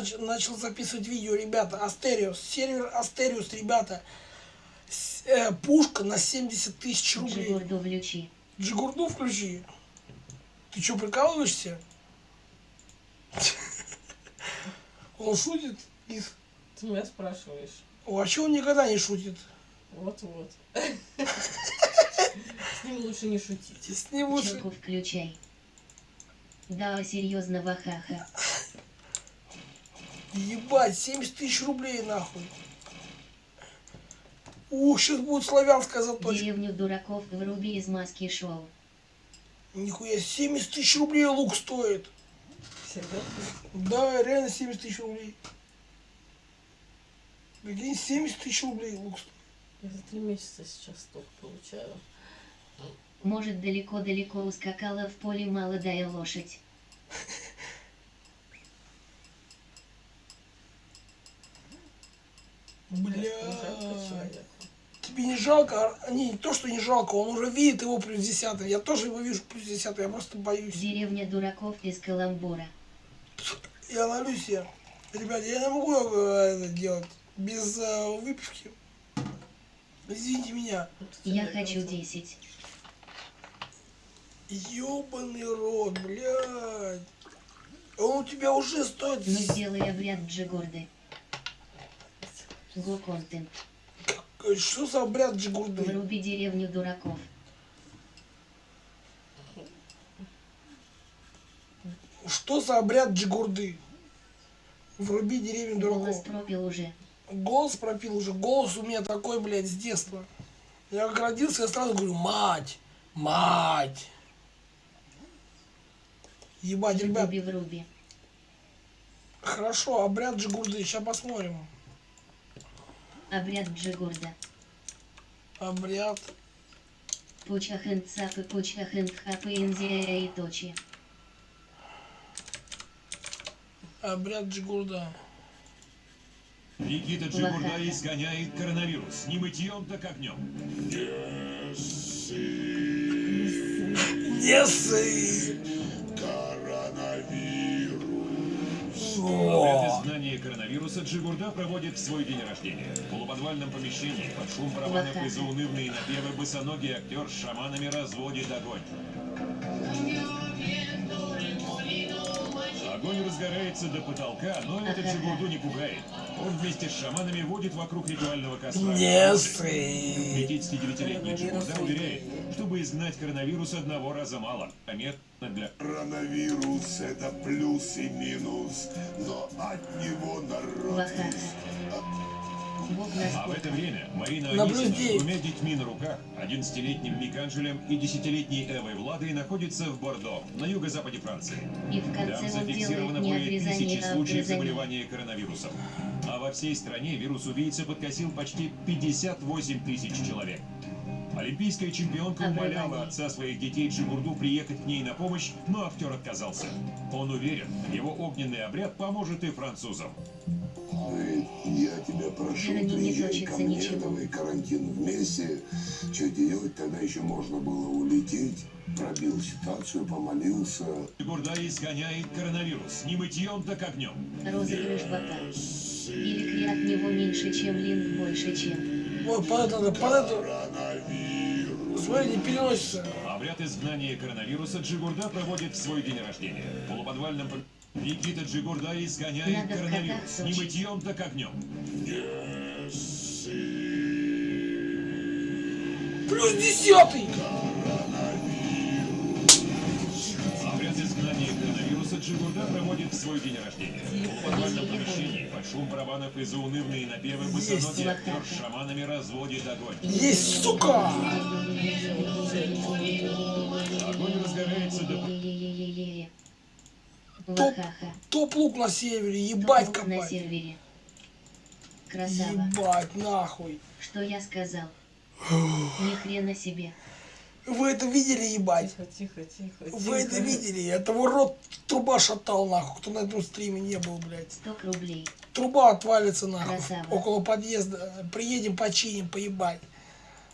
нач начал записывать видео, ребята. Астериус, сервер Астериус, ребята. С, э, пушка на 70 тысяч рублей. Джигурду включи. Джигурду включи. Ты что, прикалываешься? Он шутит? Из- Ты меня спрашиваешь. О, а чего он никогда не шутит? Вот-вот. С ним лучше не шутить. С ним лучше... Челку включай. Да, серьезно, вахаха. Ебать, 70 тысяч рублей нахуй. Ух, сейчас будет славянская заточка. Деревню дураков вруби из маски шоу. Нихуя, 70 тысяч рублей лук стоит. Серьезно? Да, реально 70 тысяч рублей. Прикинь, 70 тысяч рублей лук стоит. Я за три месяца сейчас столько получаю. Может далеко-далеко ускакала в поле молодая лошадь. Бля. Тебе не жалко? А, Не, не то, что не жалко, он уже видит его плюс 10. Я тоже его вижу плюс 10, я просто боюсь. Деревня дураков из каламбура. Я на Люсе. Ребят, я не могу э, это делать без э, выпивки. Извините меня. Я хочу кажется, 10. Ёбаный рот, блядь. Он у тебя уже стоит... Ну сделай обряд Джигурды. Го контент. Что за обряд Джигурды? Вруби деревню дураков. Что за обряд Джигурды? Вруби деревню Голос дураков. пропил уже. Голос пропил уже. Голос у меня такой, блядь, с детства. Я как родился, я сразу говорю, мать, мать. Ебать, ребят, Вруби вруби. хорошо, обряд Джигурды, сейчас посмотрим. Обряд Джигурда. Обряд. Пучахын цапы пучахын хапы инзия и точи. Обряд Джигурда. Никита Джигурда изгоняет коронавирус. Не мытьем, так огнем. Не ссы! Обряд изгнания коронавируса Джигурда проводит свой день рождения. В полуподвальном помещении под шум барабанов и заунывные напевы босоногий актер с шаманами разводит огонь. Огонь разгорается до потолка, но это Джигурду не пугает. Он вместе с шаманами водит вокруг ритуального костра. Не ссы! 59-летний Джигурда уверяет, чтобы изгнать коронавирус одного раза мало, а методно для Коронавирус – это плюс и минус, но от него народ... Ваха. А в это время Марина. Анисина с двумя детьми на руках, 11-летним Миканджелем и 10-летней Эвой Владой находится в Бордо, на юго-западе Франции. И в конце Там зафиксировано более тысячи случаев заболевания коронавирусом. А во всей стране вирус-убийца подкосил почти 58 тысяч человек. Олимпийская чемпионка умоляла отца своих детей Джигурду приехать к ней на помощь, но актер отказался. Он уверен, его огненный обряд поможет и французам. Говорит, Я тебя прошу, приезжай ко мне, ничего. давай карантин вместе. Что делать, тогда еще можно было улететь. Пробил ситуацию, помолился. Джигурда изгоняет коронавирус. Не мытьем, так огнем. Розыгрыш бота. Или от него меньше, чем линк больше, чем. Это, под это. Смотри, не переносится. Обряд изгнания коронавируса Джигурда проводит в свой день рождения. В полуподвальном Никита Джигурда изгоняет Надо коронавирус. Не мытьем, так огнем. Плюс десятый! Обряд изгнания коронавируса Джигурда проводит в свой день рождения. В полуподвальном Есть. помещении под шум барабанов и заунывные напевы босоногий актер с шаманами разводит огонь. Есть, сука! Огонь разгорается до... Топ, топ лук на севере, ебать Топ на копать. сервере. Красава. Ебать, нахуй. Что я сказал? Ни хрена себе. Вы это видели, ебать? Тихо, тихо, тихо. Вы это видели? Это его рот труба шатал, нахуй, кто на этом стриме не был, блядь. 100 рублей. Труба отвалится, нахуй, Красава. около подъезда. Приедем, починим, поебать.